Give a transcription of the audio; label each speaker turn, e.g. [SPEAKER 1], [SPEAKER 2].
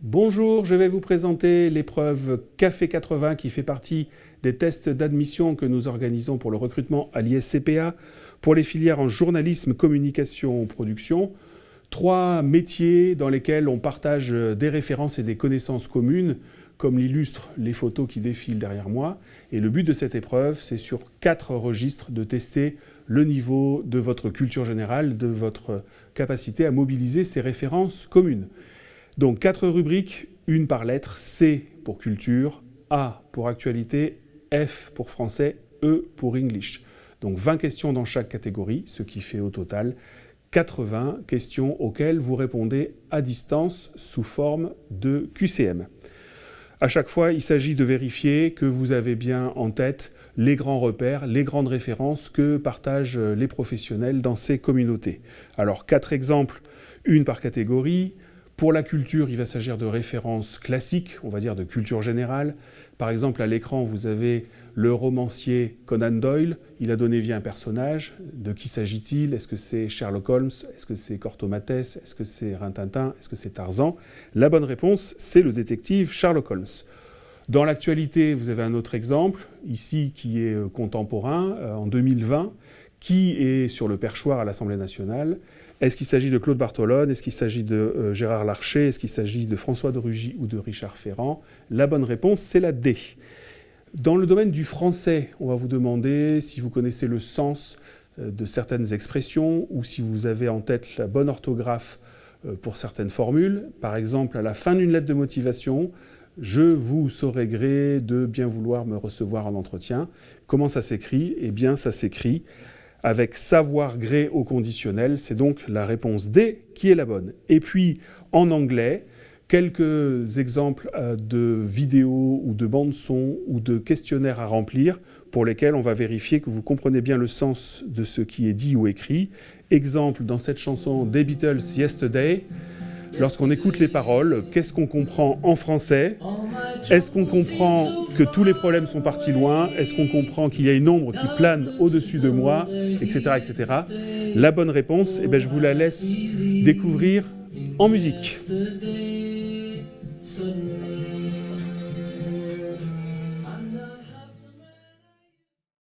[SPEAKER 1] Bonjour, je vais vous présenter l'épreuve Café 80 qui fait partie des tests d'admission que nous organisons pour le recrutement à l'ISCPA pour les filières en journalisme, communication, production. Trois métiers dans lesquels on partage des références et des connaissances communes, comme l'illustrent les photos qui défilent derrière moi. Et le but de cette épreuve, c'est sur quatre registres de tester le niveau de votre culture générale, de votre capacité à mobiliser ces références communes. Donc quatre rubriques, une par lettre, C pour culture, A pour actualité, F pour français, E pour English. Donc 20 questions dans chaque catégorie, ce qui fait au total 80 questions auxquelles vous répondez à distance sous forme de QCM. À chaque fois, il s'agit de vérifier que vous avez bien en tête les grands repères, les grandes références que partagent les professionnels dans ces communautés. Alors, quatre exemples, une par catégorie. Pour la culture, il va s'agir de références classiques, on va dire de culture générale. Par exemple, à l'écran, vous avez le romancier Conan Doyle. Il a donné vie à un personnage. De qui s'agit-il? Est-ce que c'est Sherlock Holmes? Est-ce que c'est Cortomates Est-ce que c'est Rintintin? Est-ce que c'est Tarzan? La bonne réponse, c'est le détective Sherlock Holmes. Dans l'actualité, vous avez un autre exemple, ici, qui est euh, contemporain, euh, en 2020, qui est sur le perchoir à l'Assemblée nationale. Est-ce qu'il s'agit de Claude Bartolone? Est-ce qu'il s'agit de euh, Gérard Larcher? Est-ce qu'il s'agit de François de Rugy ou de Richard Ferrand? La bonne réponse, c'est la D. Dans le domaine du français, on va vous demander si vous connaissez le sens euh, de certaines expressions ou si vous avez en tête la bonne orthographe euh, pour certaines formules. Par exemple, à la fin d'une lettre de motivation, je vous saurai gré de bien vouloir me recevoir en entretien. Comment ça s'écrit? Eh bien, ça s'écrit avec savoir gré au conditionnel. C'est donc la réponse D qui est la bonne. Et puis, en anglais, quelques exemples euh, de vidéos ou de bandes son ou de questionnaires à remplir pour lesquels on va vérifier que vous comprenez bien le sens de ce qui est dit ou écrit. Exemple dans cette chanson des Beatles Yesterday, lorsqu'on écoute les paroles, qu'est-ce qu'on comprend en français? Est-ce qu'on comprend que tous les problèmes sont partis loin? Est-ce qu'on comprend qu'il y a une ombre qui plane au-dessus de moi? Etc. etc. La bonne réponse, eh bien, je vous la laisse découvrir en musique.